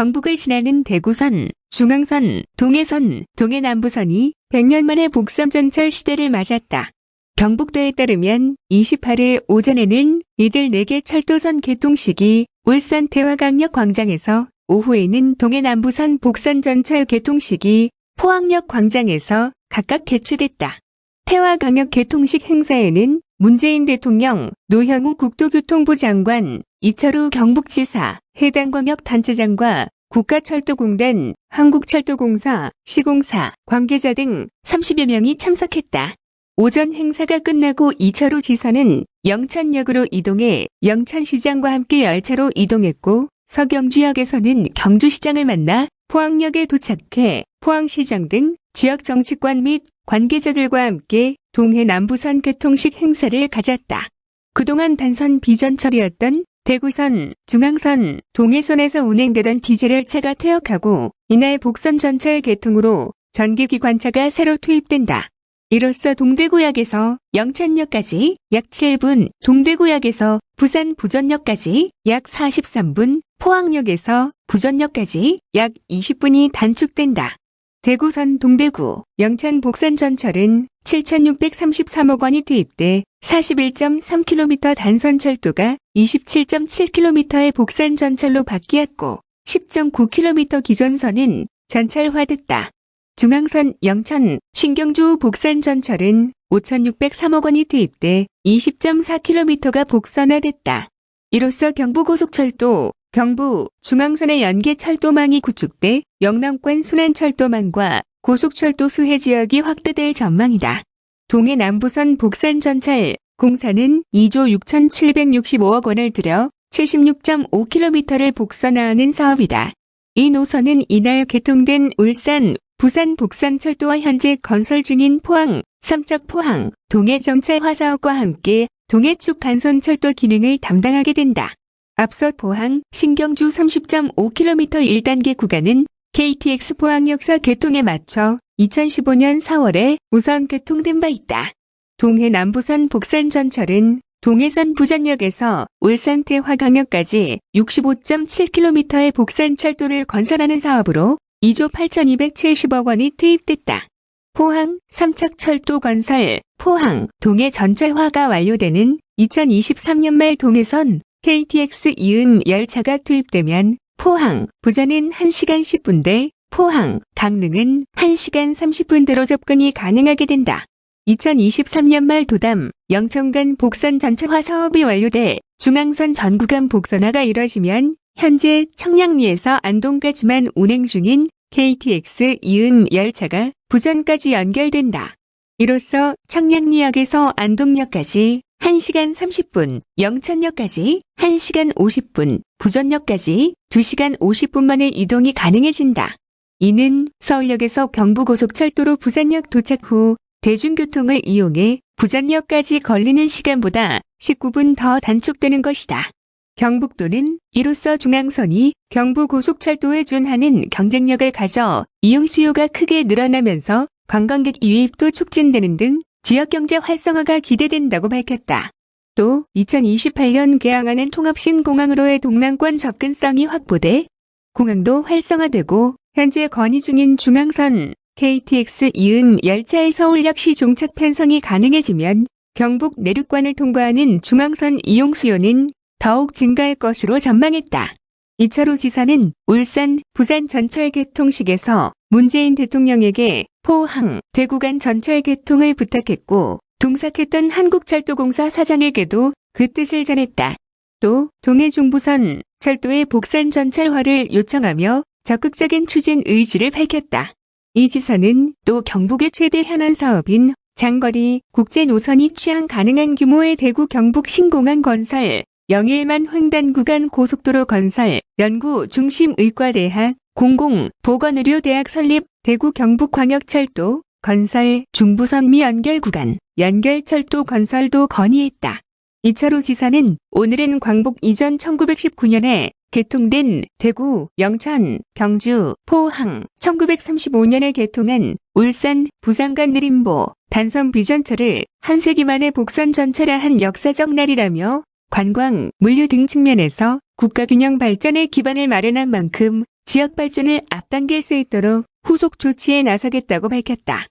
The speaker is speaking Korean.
경북을 지나는 대구선, 중앙선, 동해선, 동해남부선이 100년 만에 복선전철 시대를 맞았다. 경북도에 따르면 28일 오전에는 이들 4개 철도선 개통식이 울산 태화강역 광장에서 오후에는 동해남부선 복선전철 개통식이 포항역 광장에서 각각 개최됐다. 태화강역 개통식 행사에는 문재인 대통령, 노형우 국토교통부 장관, 이철우 경북지사, 해당 광역단체장과 국가철도공단, 한국철도공사, 시공사, 관계자 등 30여 명이 참석했다. 오전 행사가 끝나고 이철우 지사는 영천역으로 이동해 영천시장과 함께 열차로 이동했고 서경주역에서는 경주시장을 만나 포항역에 도착해 포항시장 등 지역 정치권 및 관계자들과 함께 동해 남부선 개통식 행사를 가졌다. 그동안 단선 비전철이었던 대구선, 중앙선, 동해선에서 운행되던 디젤열차가 퇴역하고 이날 복선 전철 개통으로 전기기관차가 새로 투입된다. 이로써 동대구역에서 영천역까지 약 7분, 동대구역에서 부산 부전역까지 약 43분, 포항역에서 부전역까지 약 20분이 단축된다. 대구선 동대구, 영천 복선 전철은 7,633억 원이 투입돼 41.3km 단선 철도가 27.7km의 복선 전철로 바뀌었고 10.9km 기존선은 전철화됐다. 중앙선 영천, 신경주 복선 전철은 5,603억 원이 투입돼 20.4km가 복선화됐다. 이로써 경부고속철도, 경부, 중앙선의 연계 철도망이 구축돼 영남권 순환철도망과 고속철도 수해 지역이 확대될 전망이다. 동해 남부선 복산 전철 공사는 2조 6,765억 원을 들여 76.5km를 복선화하는 사업이다. 이 노선은 이날 개통된 울산, 부산 복산철도와 현재 건설 중인 포항, 삼척 포항, 동해정찰화 사업과 함께 동해축 간선철도 기능을 담당하게 된다. 앞서 포항, 신경주 30.5km 1단계 구간은 KTX 포항 역사 개통에 맞춰 2015년 4월에 우선 개통된 바 있다. 동해 남부선 복산 전철은 동해선 부전역에서 울산 태 화강역까지 65.7km의 복산 철도를 건설하는 사업으로 2조 8,270억 원이 투입됐다. 포항 삼척철도 건설, 포항 동해 전철화가 완료되는 2023년 말 동해선 KTX 이은 열차가 투입되면 포항, 부자는 1시간 10분대, 포항, 강릉은 1시간 30분대로 접근이 가능하게 된다. 2023년 말 도담, 영천간 복선 전철화 사업이 완료돼 중앙선 전 구간 복선화가 이뤄지면 현재 청량리에서 안동까지만 운행 중인 KTX 이은 열차가 부전까지 연결된다. 이로써 청량리역에서 안동역까지 1시간 30분, 영천역까지 1시간 50분, 부전역까지 2시간 50분 만에 이동이 가능해진다. 이는 서울역에서 경부고속철도로 부산역 도착 후 대중교통을 이용해 부전역까지 걸리는 시간보다 19분 더 단축되는 것이다. 경북도는 이로써 중앙선이 경부고속철도에 준하는 경쟁력을 가져 이용 수요가 크게 늘어나면서 관광객 유입도 촉진되는 등 지역경제 활성화가 기대된다고 밝혔다. 또 2028년 개항하는 통합신공항으로의 동남권 접근성이 확보돼 공항도 활성화되고 현재 건의 중인 중앙선 KTX 이은 열차의 서울역시 종착 편성이 가능해지면 경북 내륙관을 통과하는 중앙선 이용 수요는 더욱 증가할 것으로 전망했다. 이철우 지사는 울산, 부산 전철 개통식에서 문재인 대통령에게 포항, 대구 간 전철 개통을 부탁했고 동삭했던 한국철도공사 사장에게도 그 뜻을 전했다. 또 동해중부선 철도의 복산 전철화를 요청하며 적극적인 추진 의지를 밝혔다. 이 지사는 또 경북의 최대 현안 사업인 장거리 국제 노선이 취항 가능한 규모의 대구 경북 신공항 건설, 영일만 횡단 구간 고속도로 건설, 연구 중심 의과대학, 공공보건의료대학 설립, 대구 경북광역철도 건설 중부선 미 연결 구간, 연결철도 건설도 건의했다. 이철우 지사는 오늘은 광복 이전 1919년에 개통된 대구, 영천, 경주, 포항, 1935년에 개통한 울산, 부산 간 느림보, 단선 비전철을 한 세기 만에 복선 전철화한 역사적 날이라며 관광, 물류 등 측면에서 국가균형 발전의 기반을 마련한 만큼 지역 발전을 앞당길 수 있도록 후속 조치에 나서겠다고 밝혔다.